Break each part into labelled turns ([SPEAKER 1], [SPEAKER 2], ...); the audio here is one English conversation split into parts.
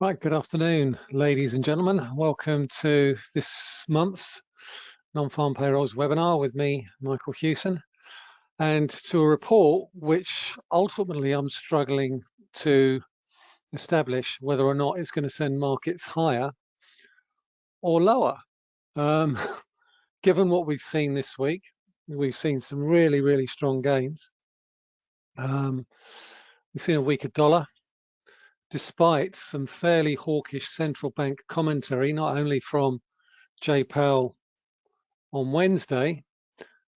[SPEAKER 1] Right, good afternoon, ladies and gentlemen. Welcome to this month's Non-Farm Payrolls webinar with me, Michael Hewson, and to a report which ultimately I'm struggling to establish whether or not it's going to send markets higher or lower. Um, given what we've seen this week, we've seen some really, really strong gains. Um, we've seen a weaker dollar, despite some fairly hawkish central bank commentary, not only from Jay Powell on Wednesday,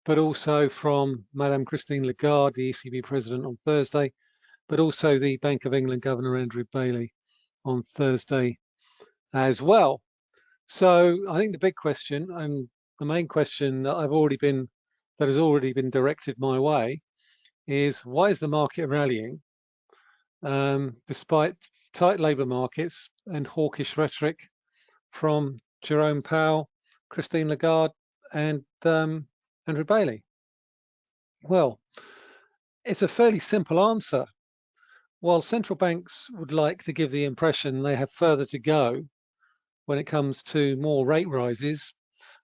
[SPEAKER 1] but also from Madame Christine Lagarde, the ECB president on Thursday, but also the Bank of England Governor Andrew Bailey on Thursday as well. So I think the big question and the main question that I've already been that has already been directed my way is why is the market rallying um, despite tight labour markets and hawkish rhetoric from Jerome Powell, Christine Lagarde, and um, Andrew Bailey? Well, it's a fairly simple answer. While central banks would like to give the impression they have further to go when it comes to more rate rises,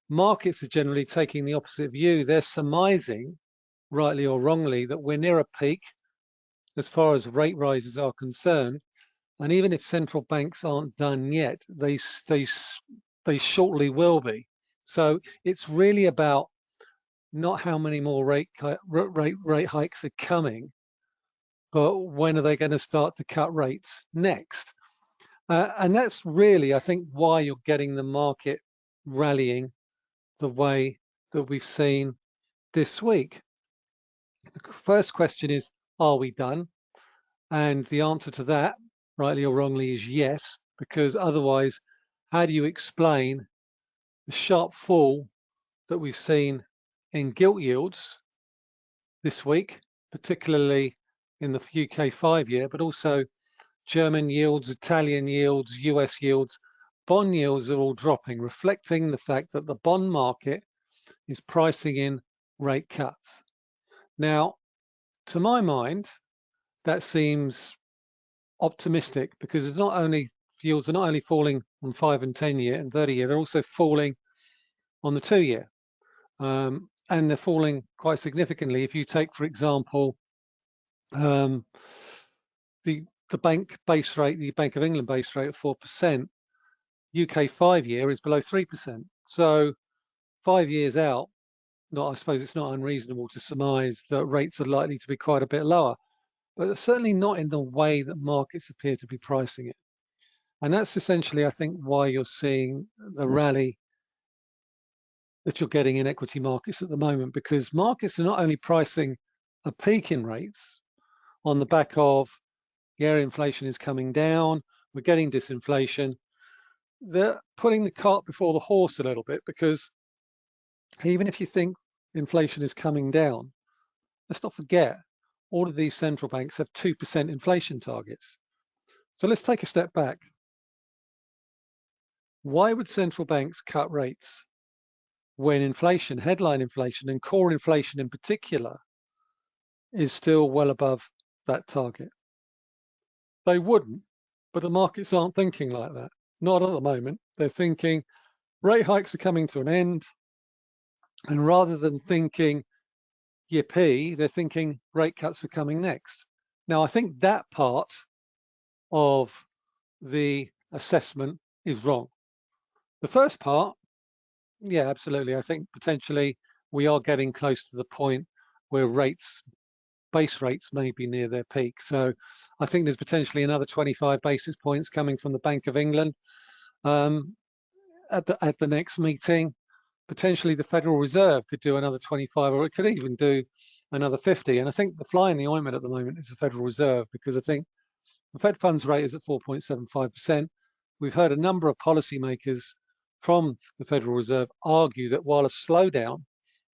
[SPEAKER 1] markets are generally taking the opposite view. They're surmising, rightly or wrongly, that we're near a peak as far as rate rises are concerned. And even if central banks aren't done yet, they, they, they shortly will be. So it's really about not how many more rate, rate, rate hikes are coming, but when are they going to start to cut rates next? Uh, and that's really, I think, why you're getting the market rallying the way that we've seen this week. The first question is, are we done? And the answer to that, rightly or wrongly, is yes, because otherwise, how do you explain the sharp fall that we've seen in gilt yields this week, particularly in the UK five year, but also German yields, Italian yields, US yields, bond yields are all dropping, reflecting the fact that the bond market is pricing in rate cuts. Now, to my mind, that seems optimistic because it's not only yields are not only falling on five and 10 year and 30 year, they're also falling on the two year. Um, and they're falling quite significantly. If you take, for example, um, the the bank base rate, the Bank of England base rate of 4%, UK five year is below 3%. So five years out, not, I suppose it's not unreasonable to surmise that rates are likely to be quite a bit lower but certainly not in the way that markets appear to be pricing it. And that's essentially, I think, why you're seeing the rally that you're getting in equity markets at the moment, because markets are not only pricing a peak in rates on the back of, yeah, inflation is coming down, we're getting disinflation, they're putting the cart before the horse a little bit because even if you think inflation is coming down, let's not forget all of these central banks have 2% inflation targets. So let's take a step back. Why would central banks cut rates when inflation, headline inflation and core inflation in particular, is still well above that target? They wouldn't, but the markets aren't thinking like that. Not at the moment. They're thinking rate hikes are coming to an end. And rather than thinking yippee, they're thinking rate cuts are coming next. Now, I think that part of the assessment is wrong. The first part, yeah, absolutely. I think potentially we are getting close to the point where rates, base rates may be near their peak. So I think there's potentially another 25 basis points coming from the Bank of England um, at, the, at the next meeting potentially the Federal Reserve could do another 25 or it could even do another 50. And I think the fly in the ointment at the moment is the Federal Reserve because I think the Fed funds rate is at 4.75%. We've heard a number of policymakers from the Federal Reserve argue that while a slowdown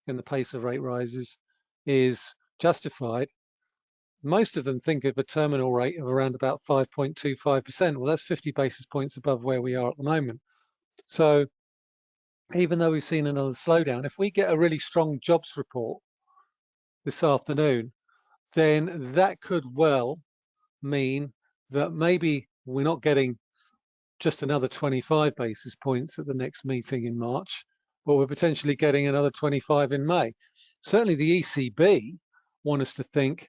[SPEAKER 1] in the pace of rate rises is justified, most of them think of a terminal rate of around about 5.25%. Well, that's 50 basis points above where we are at the moment. So even though we've seen another slowdown, if we get a really strong jobs report this afternoon, then that could well mean that maybe we're not getting just another 25 basis points at the next meeting in March, but we're potentially getting another 25 in May. Certainly the ECB want us to think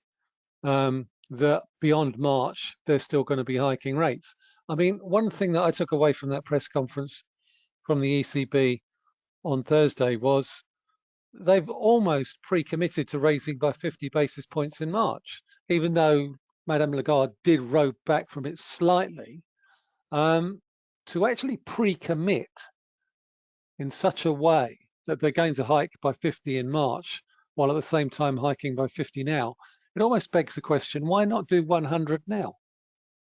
[SPEAKER 1] um, that beyond March, they're still going to be hiking rates. I mean, one thing that I took away from that press conference from the ECB on Thursday was they've almost pre-committed to raising by 50 basis points in March, even though Madame Lagarde did row back from it slightly. Um, to actually pre-commit in such a way that they're going to hike by 50 in March, while at the same time hiking by 50 now, it almost begs the question, why not do 100 now?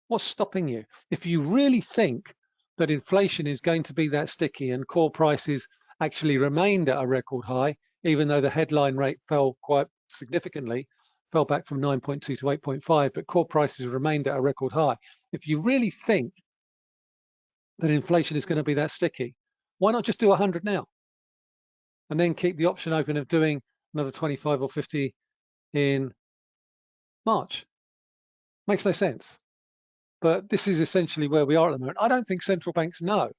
[SPEAKER 1] What's stopping you? If you really think that inflation is going to be that sticky and core prices actually remained at a record high, even though the headline rate fell quite significantly, fell back from 9.2 to 8.5, but core prices remained at a record high. If you really think that inflation is going to be that sticky, why not just do 100 now? And then keep the option open of doing another 25 or 50 in March. Makes no sense. But this is essentially where we are at the moment. I don't think central banks know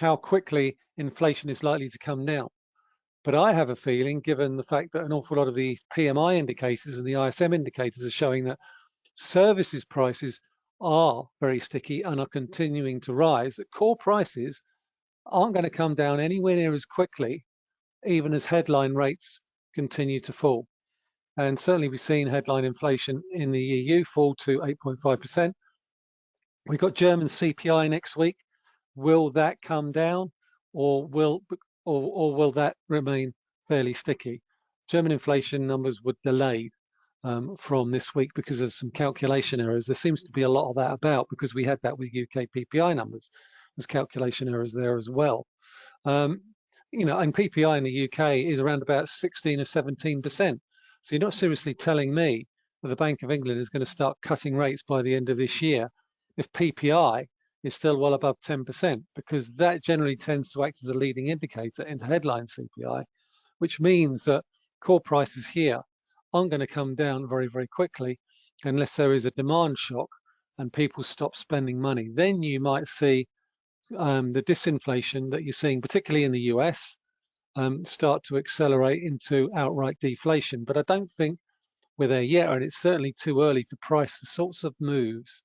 [SPEAKER 1] how quickly inflation is likely to come down. But I have a feeling, given the fact that an awful lot of the PMI indicators and the ISM indicators are showing that services prices are very sticky and are continuing to rise, that core prices aren't going to come down anywhere near as quickly, even as headline rates continue to fall. And certainly we've seen headline inflation in the EU fall to 8.5%. We've got German CPI next week. Will that come down or will or, or will that remain fairly sticky? German inflation numbers were delayed um, from this week because of some calculation errors. There seems to be a lot of that about because we had that with UK PPI numbers. There's calculation errors there as well. Um, you know, and PPI in the UK is around about 16 or 17 percent. So you're not seriously telling me that the Bank of England is going to start cutting rates by the end of this year if PPI is still well above 10%, because that generally tends to act as a leading indicator into headline CPI, which means that core prices here aren't going to come down very, very quickly unless there is a demand shock and people stop spending money. Then you might see um, the disinflation that you're seeing, particularly in the US, um, start to accelerate into outright deflation. But I don't think we're there yet, and it's certainly too early to price the sorts of moves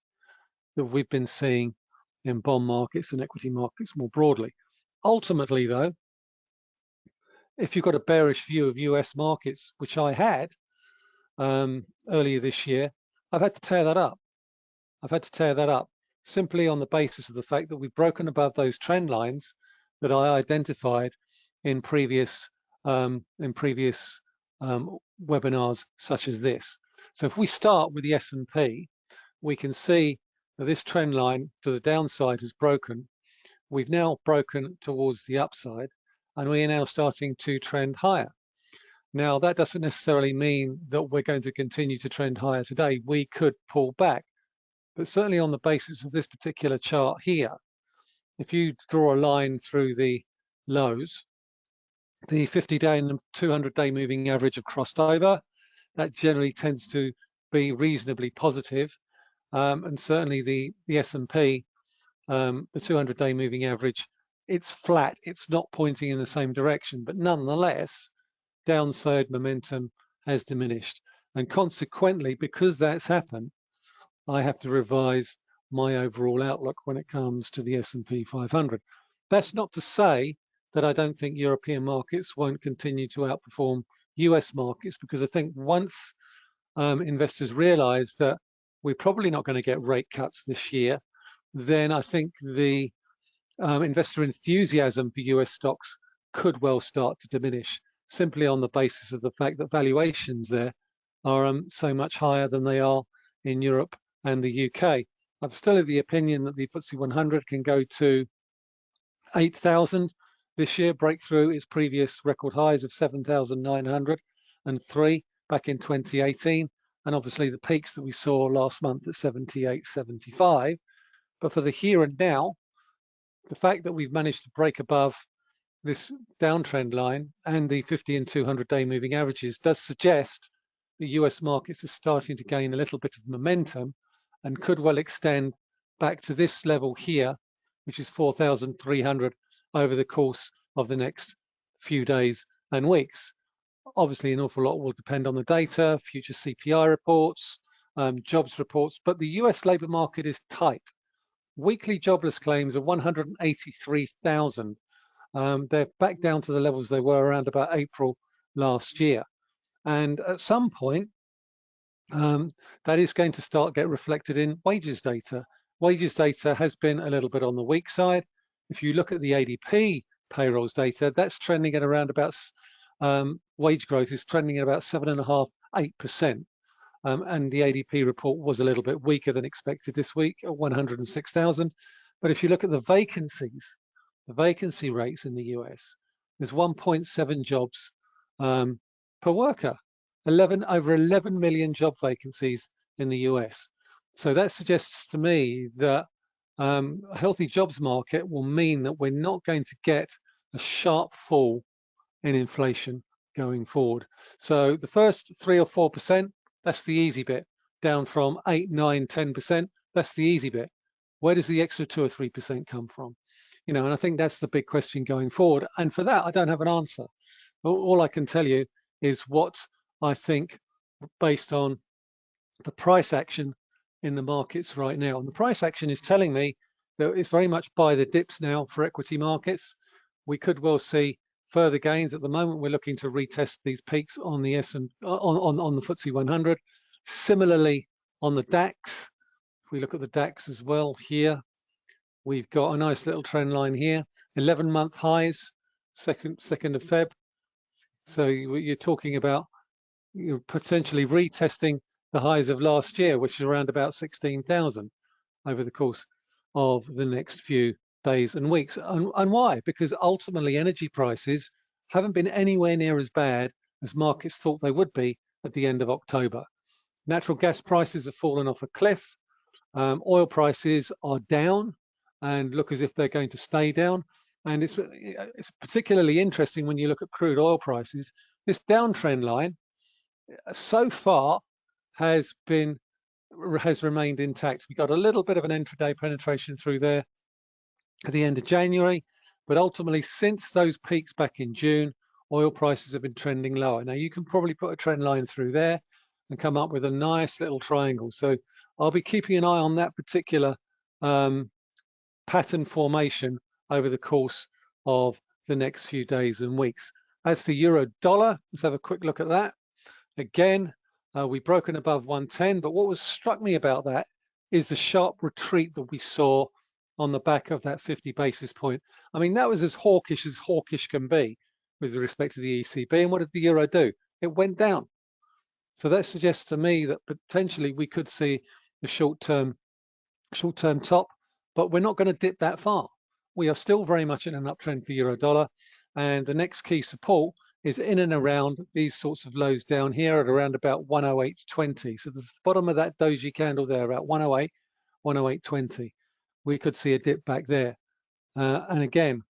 [SPEAKER 1] that we've been seeing in bond markets and equity markets more broadly. Ultimately, though, if you've got a bearish view of US markets, which I had, um, earlier this year, I've had to tear that up. I've had to tear that up simply on the basis of the fact that we've broken above those trend lines that I identified in previous um, in previous um, webinars such as this. So if we start with the S&P, we can see that this trend line to the downside has broken. We've now broken towards the upside and we are now starting to trend higher. Now, that doesn't necessarily mean that we're going to continue to trend higher today. We could pull back, but certainly on the basis of this particular chart here, if you draw a line through the lows, the 50-day and 200-day moving average have crossed over. That generally tends to be reasonably positive. Um, and certainly the, the S&P, um, the 200-day moving average, it's flat. It's not pointing in the same direction, but nonetheless, downside momentum has diminished. And consequently, because that's happened, I have to revise my overall outlook when it comes to the S&P 500. That's not to say that I don't think European markets won't continue to outperform US markets, because I think once um, investors realize that we're probably not going to get rate cuts this year, then I think the um, investor enthusiasm for US stocks could well start to diminish simply on the basis of the fact that valuations there are um, so much higher than they are in Europe and the UK. I'm still of the opinion that the FTSE 100 can go to 8,000 this year, break through its previous record highs of 7,903 back in 2018, and obviously the peaks that we saw last month at 78.75. But for the here and now, the fact that we've managed to break above this downtrend line and the 50 and 200 day moving averages does suggest the US markets are starting to gain a little bit of momentum and could well extend back to this level here which is 4,300 over the course of the next few days and weeks. Obviously, an awful lot will depend on the data, future CPI reports, um, jobs reports, but the US labour market is tight. Weekly jobless claims are 183,000. Um, they're back down to the levels they were around about April last year. And at some point, um, that is going to start get reflected in wages data. Wages data has been a little bit on the weak side. If you look at the ADP payrolls data, that's trending at around about, um, wage growth is trending at about seven and a half, eight percent. Um, and the ADP report was a little bit weaker than expected this week at 106,000. But if you look at the vacancies, the vacancy rates in the US, there's 1.7 jobs um, per worker, 11 over 11 million job vacancies in the US. So that suggests to me that um, a healthy jobs market will mean that we're not going to get a sharp fall in inflation going forward. So the first three or four percent that's the easy bit. Down from 8, 9, 10%, that's the easy bit. Where does the extra 2 or 3% come from? You know, and I think that's the big question going forward. And for that, I don't have an answer. All I can tell you is what I think based on the price action in the markets right now. And the price action is telling me that it's very much buy the dips now for equity markets. We could well see further gains. At the moment, we're looking to retest these peaks on the S and uh, on, on, on the FTSE 100. Similarly, on the DAX, if we look at the DAX as well here, we've got a nice little trend line here, 11 month highs, second, second of Feb. So you're talking about you're potentially retesting the highs of last year, which is around about 16,000 over the course of the next few days and weeks. And, and why? Because ultimately energy prices haven't been anywhere near as bad as markets thought they would be at the end of October. Natural gas prices have fallen off a cliff. Um, oil prices are down and look as if they're going to stay down. And it's, it's particularly interesting when you look at crude oil prices. This downtrend line so far has been has remained intact. We got a little bit of an intraday penetration through there at the end of January. But ultimately, since those peaks back in June, oil prices have been trending lower. Now you can probably put a trend line through there and come up with a nice little triangle. So I'll be keeping an eye on that particular um, pattern formation over the course of the next few days and weeks. As for euro dollar, let's have a quick look at that. Again, uh, we've broken above 110, but what was struck me about that is the sharp retreat that we saw on the back of that 50 basis point. I mean, that was as hawkish as hawkish can be with respect to the ECB. And what did the euro do? It went down. So that suggests to me that potentially we could see a short-term short-term top, but we're not going to dip that far. We are still very much in an uptrend for euro dollar. And the next key support is in and around these sorts of lows down here at around about 108.20. So the bottom of that doji candle there, about 108, 108.20 we could see a dip back there. Uh, and again,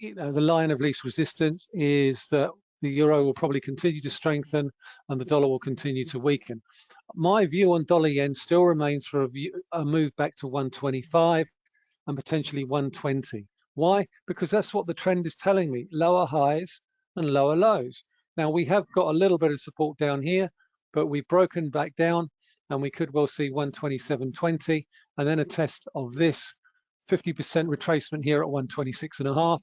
[SPEAKER 1] you know, the line of least resistance is that the euro will probably continue to strengthen and the dollar will continue to weaken. My view on dollar yen still remains for a, view, a move back to 125 and potentially 120. Why? Because that's what the trend is telling me, lower highs and lower lows. Now we have got a little bit of support down here, but we've broken back down and we could well see 127.20 and then a test of this 50% retracement here at 126 and a half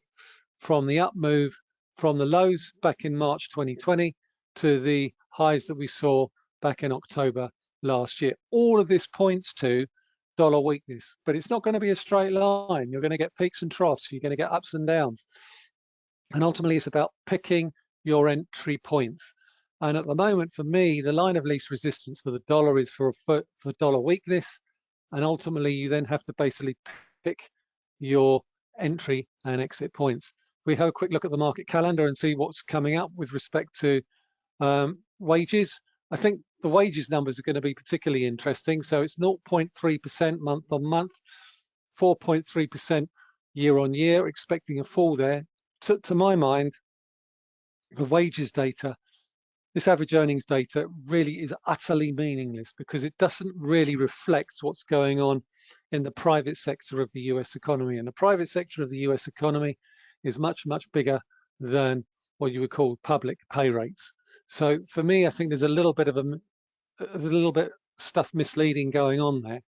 [SPEAKER 1] from the up move from the lows back in March 2020 to the highs that we saw back in October last year. All of this points to dollar weakness, but it's not going to be a straight line. You're going to get peaks and troughs. You're going to get ups and downs. And ultimately, it's about picking your entry points. And at the moment, for me, the line of least resistance for the dollar is for, for, for dollar weakness. And ultimately, you then have to basically pick your entry and exit points. We have a quick look at the market calendar and see what's coming up with respect to um, wages. I think the wages numbers are going to be particularly interesting. So it's 0.3% month on month, 4.3% year on year, expecting a fall there. To, to my mind, the wages data this average earnings data really is utterly meaningless because it doesn't really reflect what's going on in the private sector of the US economy. And the private sector of the US economy is much, much bigger than what you would call public pay rates. So for me, I think there's a little bit of a, a little bit stuff misleading going on there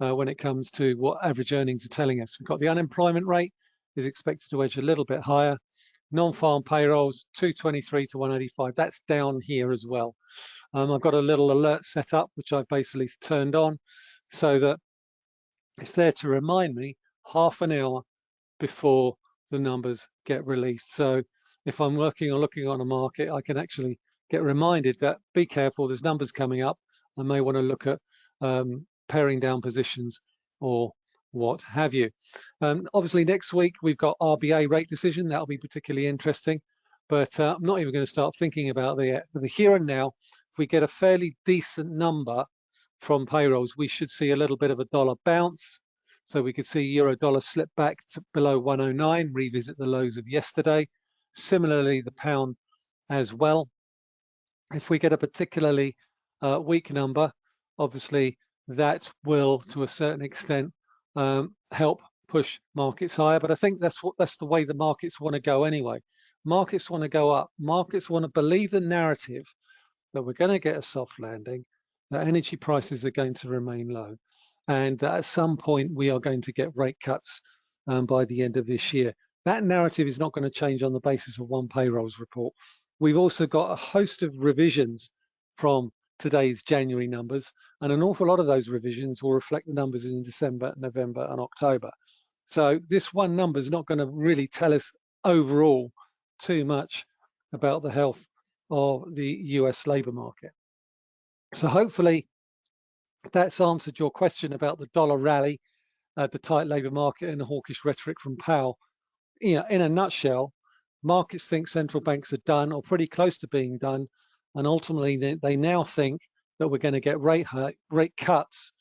[SPEAKER 1] uh, when it comes to what average earnings are telling us. We've got the unemployment rate is expected to edge a little bit higher. Non-farm payrolls, 223 to 185. That's down here as well. Um, I've got a little alert set up, which I've basically turned on so that it's there to remind me half an hour before the numbers get released. So if I'm working or looking on a market, I can actually get reminded that be careful, there's numbers coming up. I may want to look at um, paring down positions or what have you. Um, obviously, next week we've got RBA rate decision. That'll be particularly interesting. But uh, I'm not even going to start thinking about the, the here and now. If we get a fairly decent number from payrolls, we should see a little bit of a dollar bounce. So we could see euro dollar slip back to below 109, revisit the lows of yesterday. Similarly, the pound as well. If we get a particularly uh, weak number, obviously that will, to a certain extent, um, help push markets higher. But I think that's what that's the way the markets want to go anyway. Markets want to go up. Markets want to believe the narrative that we're going to get a soft landing, that energy prices are going to remain low, and that at some point we are going to get rate cuts um, by the end of this year. That narrative is not going to change on the basis of one payrolls report. We've also got a host of revisions from today's January numbers, and an awful lot of those revisions will reflect the numbers in December, November, and October. So this one number is not going to really tell us overall too much about the health of the US labour market. So hopefully that's answered your question about the dollar rally, uh, the tight labour market and the hawkish rhetoric from Powell. You know, in a nutshell, markets think central banks are done or pretty close to being done and ultimately they, they now think that we're going to get rate hike, rate cuts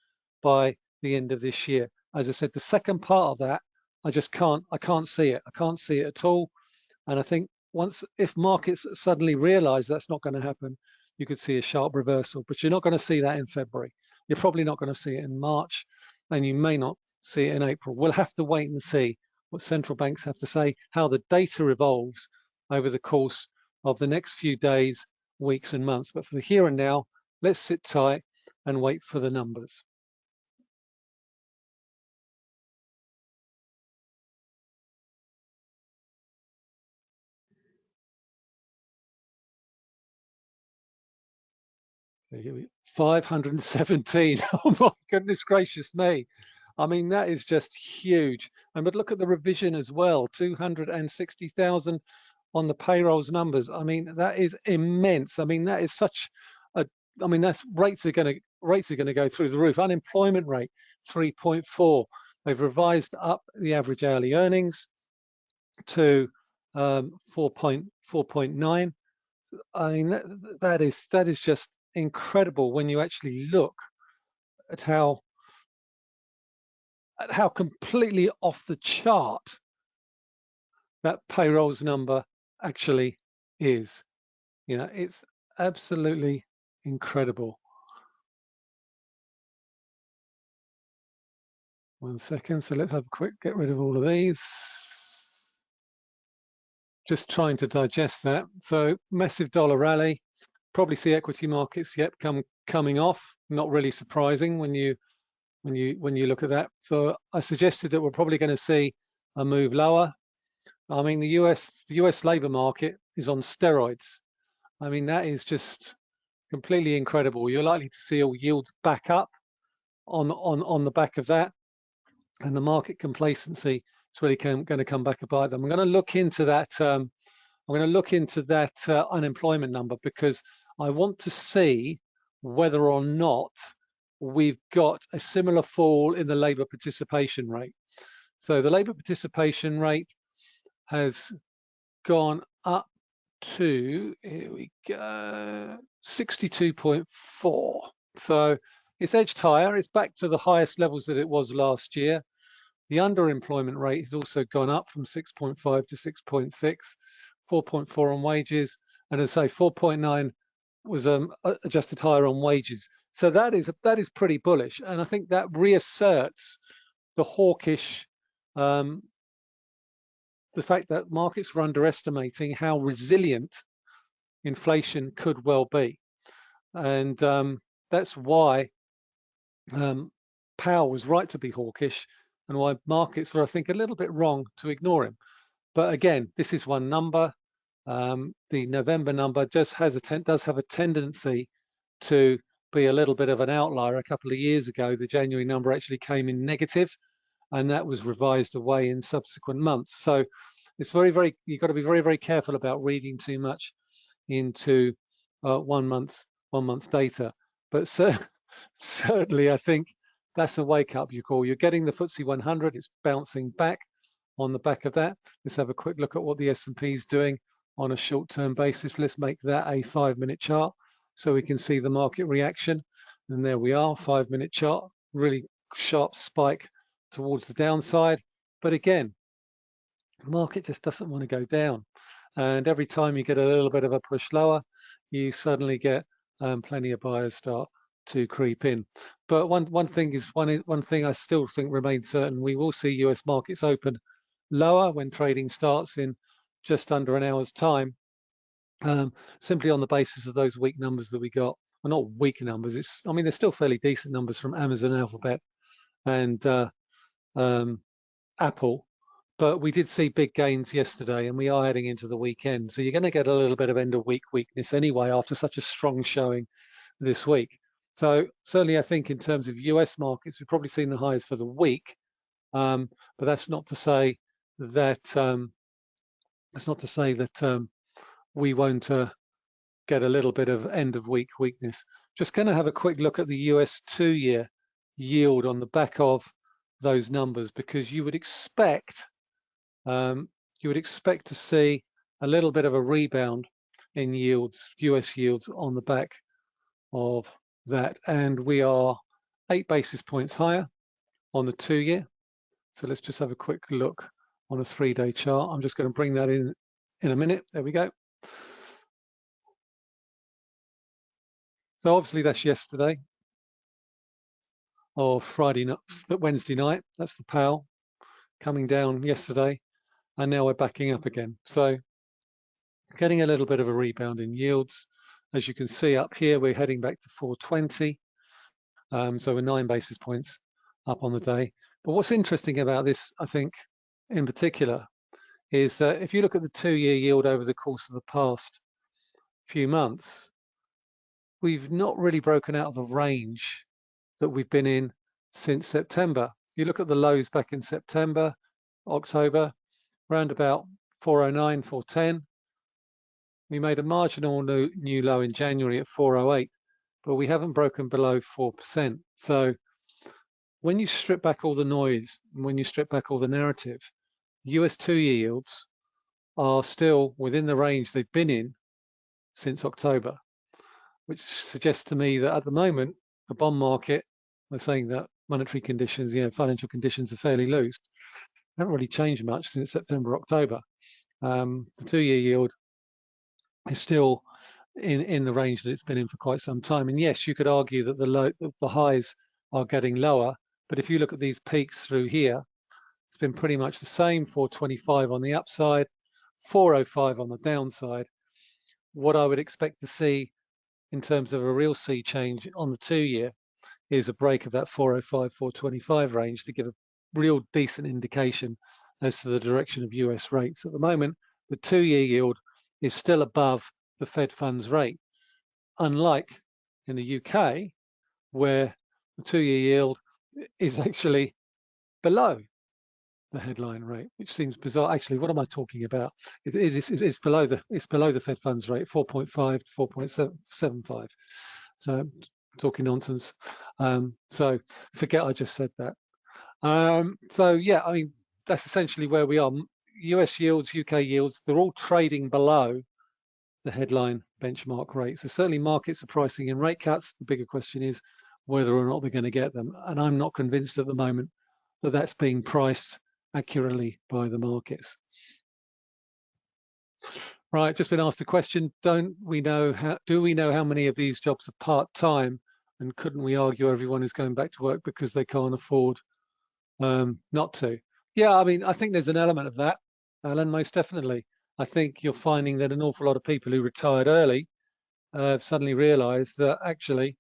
[SPEAKER 1] by the end of this year. As I said, the second part of that, I just can't, I can't see it. I can't see it at all. And I think once, if markets suddenly realize that's not going to happen, you could see a sharp reversal, but you're not going to see that in February. You're probably not going to see it in March, and you may not see it in April. We'll have to wait and see what central banks have to say, how the data evolves over the course of the next few days weeks and months. But for the here and now, let's sit tight and wait for the numbers. Here we 517. Oh my goodness gracious me. I mean, that is just huge. And but look at the revision as well, 260,000 on the payrolls numbers. I mean, that is immense. I mean, that is such a, I mean, that's rates are going to, rates are going to go through the roof. Unemployment rate, 3.4. They've revised up the average hourly earnings to um, 4.4.9. I mean, that, that is that is just incredible when you actually look at how at how completely off the chart that payrolls number actually is. You know, it's absolutely incredible. One second, so let's have a quick get rid of all of these. Just trying to digest that. So massive dollar rally. Probably see equity markets yet come coming off. Not really surprising when you when you when you look at that. So I suggested that we're probably going to see a move lower I mean, the US, the US labor market is on steroids. I mean, that is just completely incredible. You're likely to see all yields back up on on on the back of that, and the market complacency is really going to come back about them. I'm going to look into that. Um, I'm going to look into that uh, unemployment number because I want to see whether or not we've got a similar fall in the labour participation rate. So the labour participation rate has gone up to, here we go, 62.4. So it's edged higher. It's back to the highest levels that it was last year. The underemployment rate has also gone up from 6.5 to 6.6, 4.4 on wages, and as I say, 4.9 was um, adjusted higher on wages. So that is that is pretty bullish, and I think that reasserts the hawkish, um, the fact that markets were underestimating how resilient inflation could well be. And um, that's why um, Powell was right to be hawkish and why markets were, I think, a little bit wrong to ignore him. But again, this is one number. Um, the November number just has a does have a tendency to be a little bit of an outlier. A couple of years ago, the January number actually came in negative, and that was revised away in subsequent months. So it's very, very you've got to be very, very careful about reading too much into uh, one month's one month's data. But so, certainly, I think that's a wake up you call. You're getting the FTSE 100, it's bouncing back on the back of that. Let's have a quick look at what the S&P is doing on a short-term basis. Let's make that a five-minute chart so we can see the market reaction. And there we are, five-minute chart, really sharp spike towards the downside. But again, the market just doesn't want to go down. And every time you get a little bit of a push lower, you suddenly get um, plenty of buyers start to creep in. But one one thing is one one thing I still think remains certain: we will see U.S. markets open lower when trading starts in just under an hour's time, um, simply on the basis of those weak numbers that we got. Well, not weak numbers. It's I mean they're still fairly decent numbers from Amazon, Alphabet, and uh, um, Apple. But we did see big gains yesterday, and we are heading into the weekend. So you're going to get a little bit of end of week weakness anyway after such a strong showing this week. So certainly, I think in terms of US markets, we've probably seen the highs for the week, um, but that's not to say that um, that's not to say that um, we won't uh, get a little bit of end of week weakness. Just going to have a quick look at the US two-year yield on the back of those numbers because you would expect um, you would expect to see a little bit of a rebound in yields, US yields on the back of that. And we are eight basis points higher on the two year. So let's just have a quick look on a three day chart. I'm just going to bring that in in a minute. There we go. So obviously that's yesterday or Friday night, Wednesday night. That's the Powell coming down yesterday. And now we're backing up again. So getting a little bit of a rebound in yields. As you can see up here, we're heading back to 420. Um, so we're nine basis points up on the day. But what's interesting about this, I think, in particular, is that if you look at the two-year yield over the course of the past few months, we've not really broken out of the range that we've been in since September. You look at the lows back in September, October, around about 409, 410. We made a marginal new, new low in January at 408, but we haven't broken below 4%. So when you strip back all the noise, when you strip back all the narrative, US two yields are still within the range they've been in since October, which suggests to me that at the moment, the bond market, they're saying that monetary conditions, you know, financial conditions are fairly loose. They haven't really changed much since September, October. Um, the two year yield is still in in the range that it's been in for quite some time. And yes, you could argue that the low the highs are getting lower, but if you look at these peaks through here, it's been pretty much the same 425 on the upside, 405 on the downside. What I would expect to see in terms of a real sea change on the two year is a break of that 405, 425 range to give a real decent indication as to the direction of US rates. At the moment, the two year yield is still above the Fed funds rate, unlike in the UK, where the two-year yield is actually below the headline rate, which seems bizarre. Actually, what am I talking about? It, it is, it's below the it's below the Fed funds rate, 4.5 to 4.75. So talking nonsense. Um, so forget I just said that. Um, so yeah, I mean that's essentially where we are. US yields, UK yields, they're all trading below the headline benchmark rate. So certainly markets are pricing in rate cuts. The bigger question is whether or not they're going to get them. And I'm not convinced at the moment that that's being priced accurately by the markets. Right, just been asked a question. Don't we know how, do we know how many of these jobs are part-time? And couldn't we argue everyone is going back to work because they can't afford um, not to. Yeah, I mean, I think there's an element of that, Alan, most definitely. I think you're finding that an awful lot of people who retired early uh, suddenly realised that actually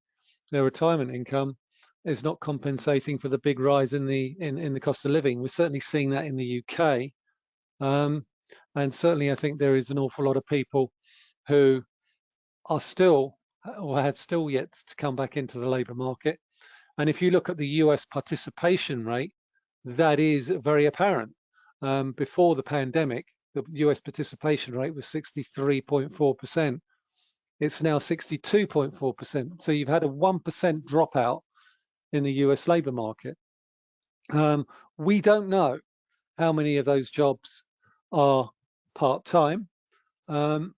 [SPEAKER 1] their retirement income is not compensating for the big rise in the in, in the cost of living. We're certainly seeing that in the UK. Um, and certainly I think there is an awful lot of people who are still or had still yet to come back into the labour market. And if you look at the US participation rate, that is very apparent. Um, before the pandemic, the US participation rate was 63.4%. It's now 62.4%. So you've had a 1% dropout in the US labour market. Um, we don't know how many of those jobs are part-time um,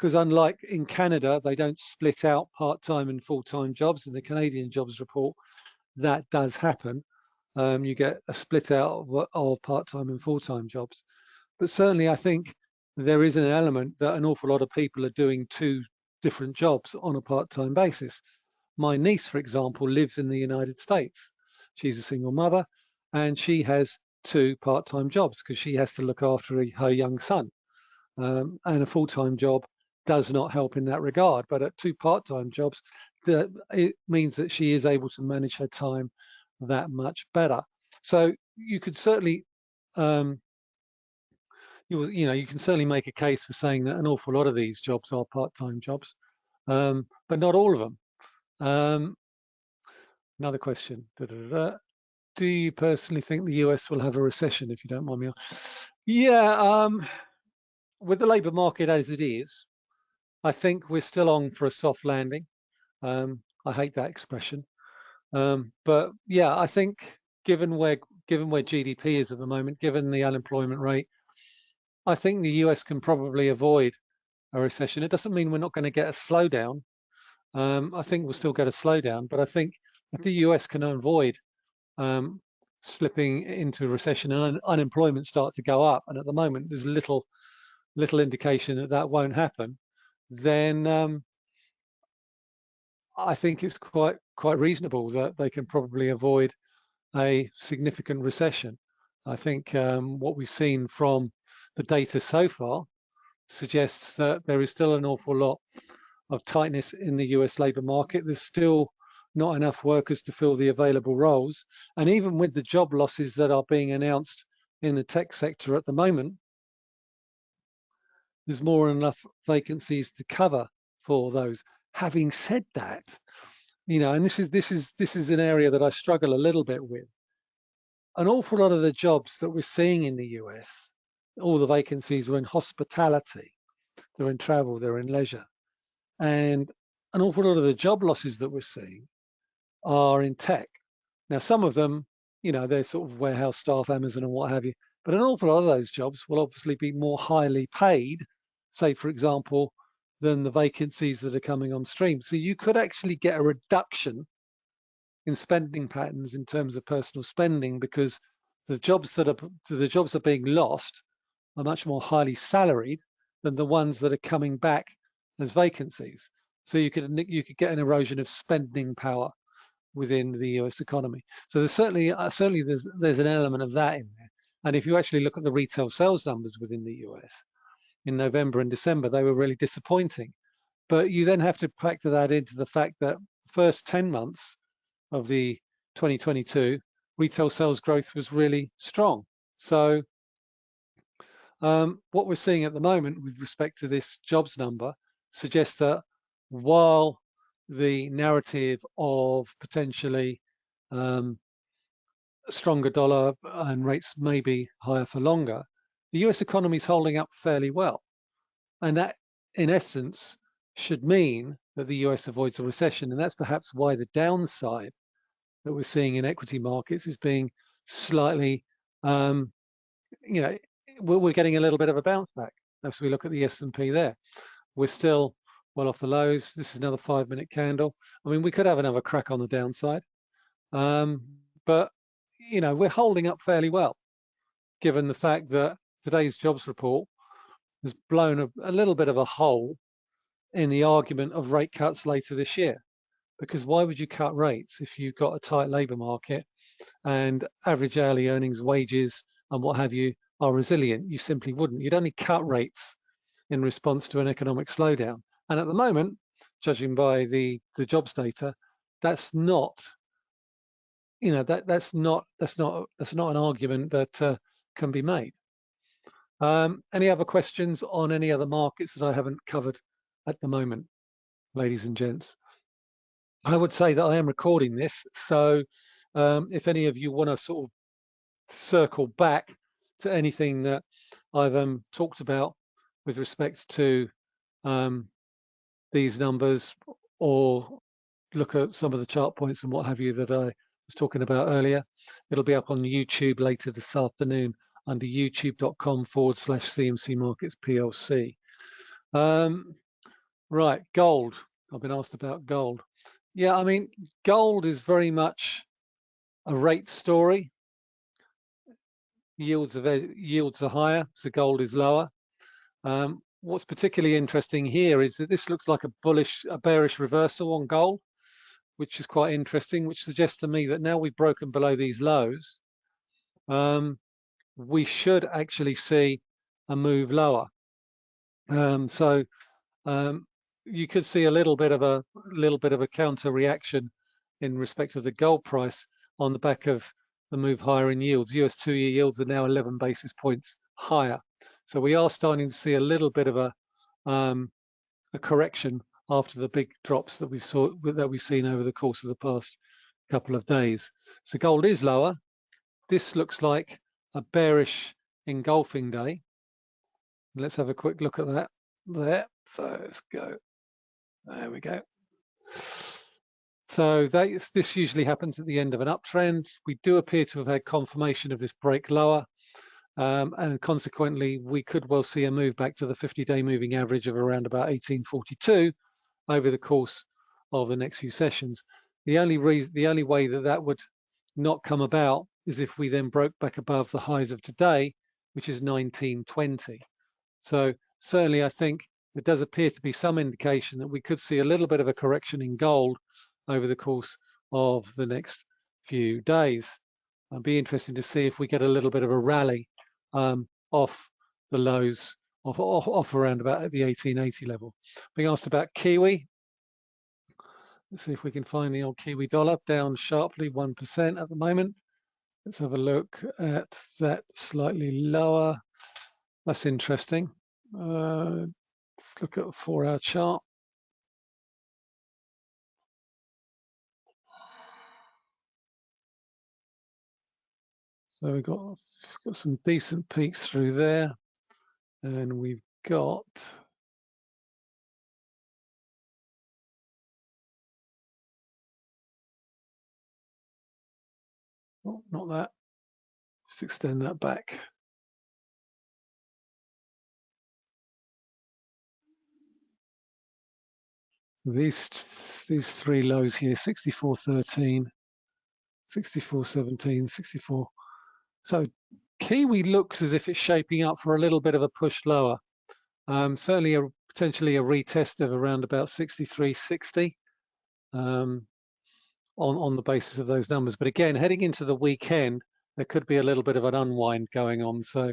[SPEAKER 1] because unlike in Canada, they don't split out part-time and full-time jobs. In the Canadian jobs report, that does happen. Um, you get a split out of, of part-time and full-time jobs. But certainly I think there is an element that an awful lot of people are doing two different jobs on a part-time basis. My niece, for example, lives in the United States. She's a single mother and she has two part-time jobs because she has to look after her young son. Um, and a full-time job does not help in that regard. But at two part-time jobs, it means that she is able to manage her time that much better. So you could certainly, um, you, you know, you can certainly make a case for saying that an awful lot of these jobs are part-time jobs, um, but not all of them. Um, another question. Da, da, da, Do you personally think the US will have a recession, if you don't mind me? Yeah, um, with the labour market as it is, I think we're still on for a soft landing. Um, I hate that expression, um, but yeah, I think given where given where GDP is at the moment, given the unemployment rate, I think the US can probably avoid a recession. It doesn't mean we're not going to get a slowdown. Um, I think we'll still get a slowdown, but I think if the US can avoid um, slipping into recession and un unemployment start to go up, and at the moment there's little little indication that that won't happen, then um, I think it's quite quite reasonable that they can probably avoid a significant recession. I think um, what we've seen from the data so far suggests that there is still an awful lot of tightness in the US labour market. There's still not enough workers to fill the available roles. And even with the job losses that are being announced in the tech sector at the moment, there's more than enough vacancies to cover for those. Having said that, you know, and this is this is this is an area that I struggle a little bit with. An awful lot of the jobs that we're seeing in the US, all the vacancies are in hospitality, they're in travel, they're in leisure. And an awful lot of the job losses that we're seeing are in tech. Now, some of them, you know, they're sort of warehouse staff, Amazon and what have you, but an awful lot of those jobs will obviously be more highly paid say, for example, than the vacancies that are coming on stream. So you could actually get a reduction in spending patterns in terms of personal spending because the jobs that are the jobs that are being lost are much more highly salaried than the ones that are coming back as vacancies. So you could you could get an erosion of spending power within the US economy. So there's certainly uh, certainly there's there's an element of that in there. And if you actually look at the retail sales numbers within the US, in November and December, they were really disappointing. But you then have to factor that into the fact that first 10 months of the 2022 retail sales growth was really strong. So um, what we're seeing at the moment with respect to this jobs number suggests that while the narrative of potentially um, stronger dollar and rates may be higher for longer, the US economy is holding up fairly well. And that, in essence, should mean that the US avoids a recession. And that's perhaps why the downside that we're seeing in equity markets is being slightly, um, you know, we're getting a little bit of a bounce back as we look at the S&P there. We're still well off the lows. This is another five minute candle. I mean, we could have another crack on the downside, um, but you know, we're holding up fairly well, given the fact that today's jobs report has blown a, a little bit of a hole in the argument of rate cuts later this year. Because why would you cut rates if you've got a tight labour market and average hourly earnings, wages, and what have you are resilient. You simply wouldn't. You'd only cut rates in response to an economic slowdown. And at the moment, judging by the the jobs data, that's not, you know, that that's not that's not that's not an argument that uh, can be made. Um, any other questions on any other markets that I haven't covered at the moment, ladies and gents? I would say that I am recording this, so um, if any of you want to sort of circle back to anything that I've um, talked about with respect to um, these numbers or look at some of the chart points and what have you that I was talking about earlier, it'll be up on YouTube later this afternoon under youtube.com forward slash CMC Markets PLC. Um, right, gold. I've been asked about gold. Yeah, I mean, gold is very much a rate story. Yields are yields are higher, so gold is lower. Um, what's particularly interesting here is that this looks like a bullish, a bearish reversal on gold, which is quite interesting, which suggests to me that now we've broken below these lows, um, we should actually see a move lower. Um, so um, you could see a little bit of a little bit of a counter reaction in respect of the gold price on the back of the move higher in yields. US two-year yields are now 11 basis points higher. So we are starting to see a little bit of a um, a correction after the big drops that we've saw that we've seen over the course of the past couple of days. So gold is lower. This looks like a bearish engulfing day. Let's have a quick look at that there. So let's go. There we go. So this usually happens at the end of an uptrend. We do appear to have had confirmation of this break lower. Um, and consequently, we could well see a move back to the 50-day moving average of around about 1842 over the course of the next few sessions. The only reason, the only way that that would not come about is if we then broke back above the highs of today, which is 1920. So certainly I think there does appear to be some indication that we could see a little bit of a correction in gold over the course of the next few days. It'll be interesting to see if we get a little bit of a rally um, off the lows off, off, off around about the 1880 level. Being asked about Kiwi. Let's see if we can find the old Kiwi dollar down sharply 1% at the moment. Let's have a look at that slightly lower. That's interesting. Uh, let's look at a four hour chart. So we've got, got some decent peaks through there and we've got Oh, not that. Just extend that back. These these three lows here, 64.13, 64.17, 64. So Kiwi looks as if it's shaping up for a little bit of a push lower. Um, certainly a potentially a retest of around about 63.60. Um, on, on the basis of those numbers. But again, heading into the weekend, there could be a little bit of an unwind going on. So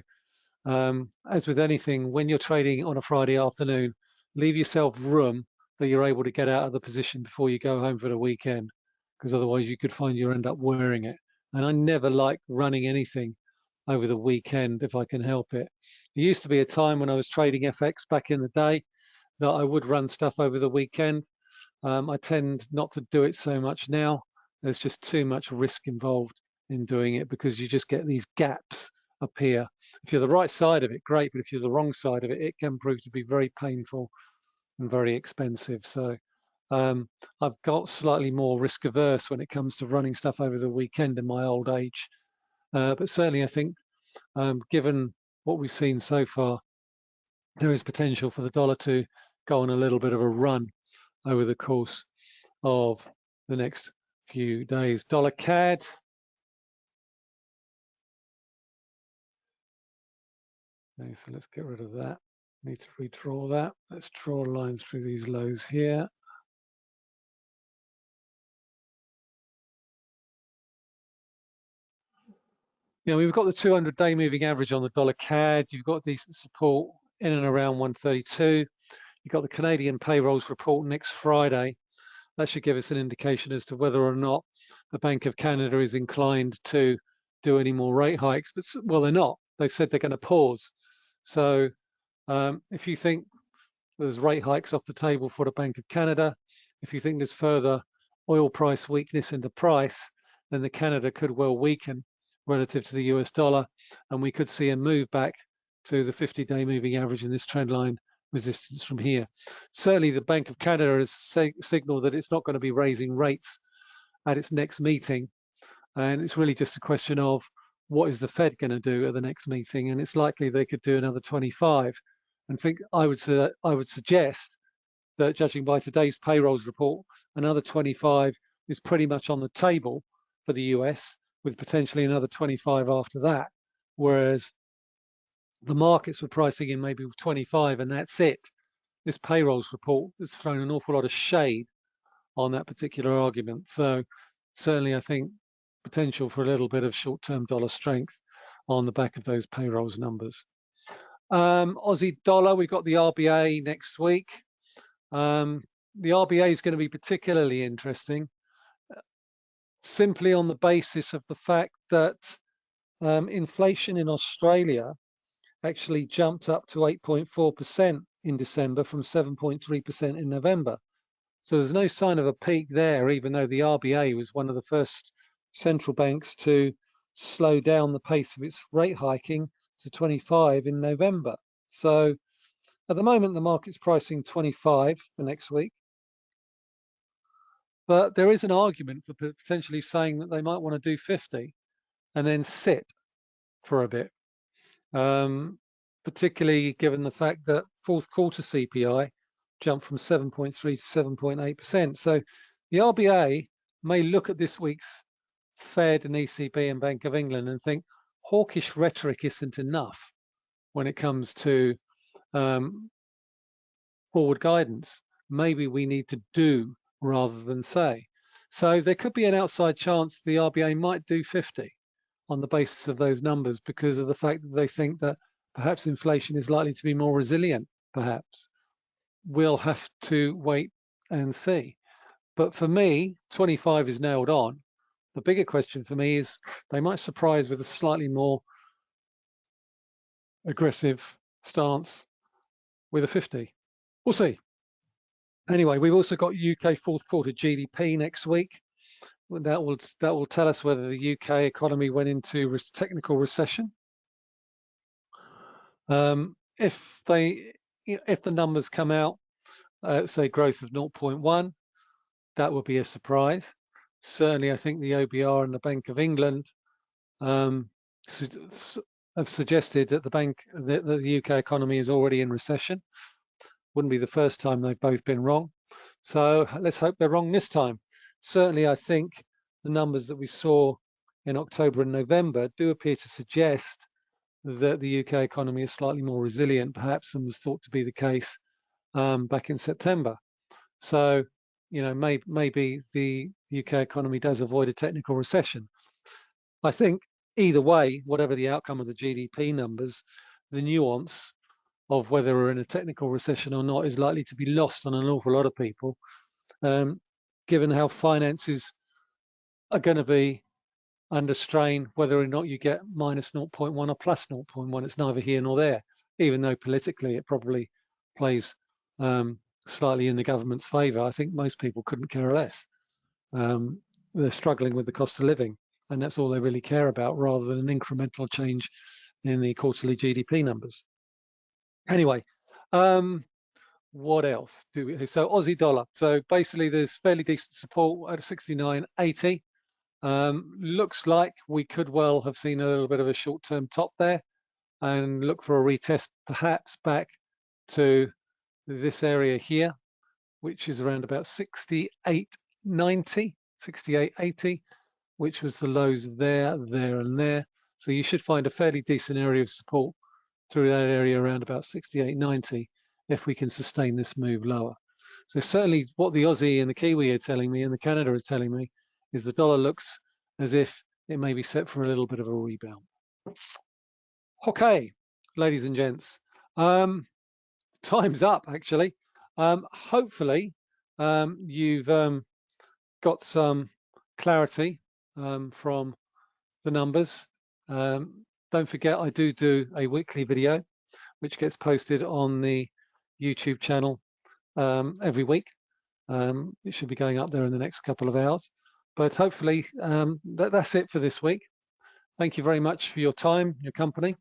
[SPEAKER 1] um, as with anything, when you're trading on a Friday afternoon, leave yourself room that you're able to get out of the position before you go home for the weekend, because otherwise you could find you end up wearing it. And I never like running anything over the weekend if I can help it. There used to be a time when I was trading FX back in the day that I would run stuff over the weekend. Um, I tend not to do it so much now. There's just too much risk involved in doing it because you just get these gaps appear. If you're the right side of it, great, but if you're the wrong side of it, it can prove to be very painful and very expensive. So um, I've got slightly more risk averse when it comes to running stuff over the weekend in my old age. Uh, but certainly I think um, given what we've seen so far, there is potential for the dollar to go on a little bit of a run over the course of the next few days. Dollar CAD. Okay, so let's get rid of that. Need to redraw that. Let's draw lines through these lows here. you know, we've got the 200 day moving average on the dollar CAD. You've got decent support in and around 132. You've got the Canadian payrolls report next Friday. That should give us an indication as to whether or not the Bank of Canada is inclined to do any more rate hikes. But well, they're not. They've said they're going to pause. So um, if you think there's rate hikes off the table for the Bank of Canada, if you think there's further oil price weakness in the price, then the Canada could well weaken relative to the US dollar, and we could see a move back to the 50-day moving average in this trend line resistance from here. Certainly, the Bank of Canada has signaled that it's not going to be raising rates at its next meeting, and it's really just a question of what is the Fed going to do at the next meeting, and it's likely they could do another 25. And think I would I would suggest that judging by today's payrolls report, another 25 is pretty much on the table for the US with potentially another 25 after that. Whereas the markets were pricing in maybe 25 and that's it. This payrolls report has thrown an awful lot of shade on that particular argument. So certainly I think potential for a little bit of short-term dollar strength on the back of those payrolls numbers. Um, Aussie dollar, we've got the RBA next week. Um, the RBA is going to be particularly interesting simply on the basis of the fact that um, inflation in Australia actually jumped up to 8.4% in December from 7.3% in November. So there's no sign of a peak there, even though the RBA was one of the first central banks to slow down the pace of its rate hiking to 25 in November. So at the moment, the market's pricing 25 for next week. But there is an argument for potentially saying that they might want to do 50 and then sit for a bit, um, particularly given the fact that fourth quarter CPI jumped from 7.3 to 7.8%. So the RBA may look at this week's Fed and ECB and Bank of England and think hawkish rhetoric isn't enough when it comes to um, forward guidance. Maybe we need to do rather than say. So there could be an outside chance the RBA might do 50 on the basis of those numbers because of the fact that they think that perhaps inflation is likely to be more resilient, perhaps. We'll have to wait and see. But for me, 25 is nailed on. The bigger question for me is they might surprise with a slightly more aggressive stance with a 50. We'll see. Anyway, we've also got UK fourth quarter GDP next week. That will that will tell us whether the UK economy went into technical recession. Um, if they if the numbers come out, uh, say growth of 0.1, that would be a surprise. Certainly, I think the OBR and the Bank of England um, su have suggested that the bank that the UK economy is already in recession wouldn't be the first time they've both been wrong. So let's hope they're wrong this time. Certainly, I think the numbers that we saw in October and November do appear to suggest that the UK economy is slightly more resilient, perhaps, than was thought to be the case um, back in September. So, you know, may, maybe the UK economy does avoid a technical recession. I think either way, whatever the outcome of the GDP numbers, the nuance of whether we're in a technical recession or not is likely to be lost on an awful lot of people, um, given how finances are going to be under strain, whether or not you get minus 0.1 or plus 0.1, it's neither here nor there, even though politically it probably plays um, slightly in the government's favour. I think most people couldn't care less. Um, they're struggling with the cost of living, and that's all they really care about, rather than an incremental change in the quarterly GDP numbers. Anyway, um, what else do we, so Aussie dollar. So basically there's fairly decent support at 69.80. Um, looks like we could well have seen a little bit of a short-term top there and look for a retest perhaps back to this area here, which is around about 68.90, 68.80, which was the lows there, there and there. So you should find a fairly decent area of support through that area around about 68.90 if we can sustain this move lower. So certainly what the Aussie and the Kiwi are telling me and the Canada are telling me is the dollar looks as if it may be set for a little bit of a rebound. Okay, ladies and gents, um, time's up actually. Um, hopefully um, you've um, got some clarity um, from the numbers. Um, don't forget I do do a weekly video which gets posted on the YouTube channel um, every week. Um, it should be going up there in the next couple of hours. But hopefully um, that, that's it for this week. Thank you very much for your time, your company.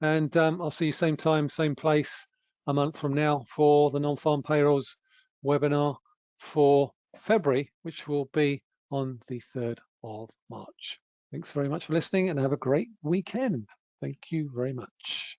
[SPEAKER 1] And um, I'll see you same time, same place a month from now for the non-farm payrolls webinar for February, which will be on the 3rd of March. Thanks very much for listening and have a great weekend. Thank you very much.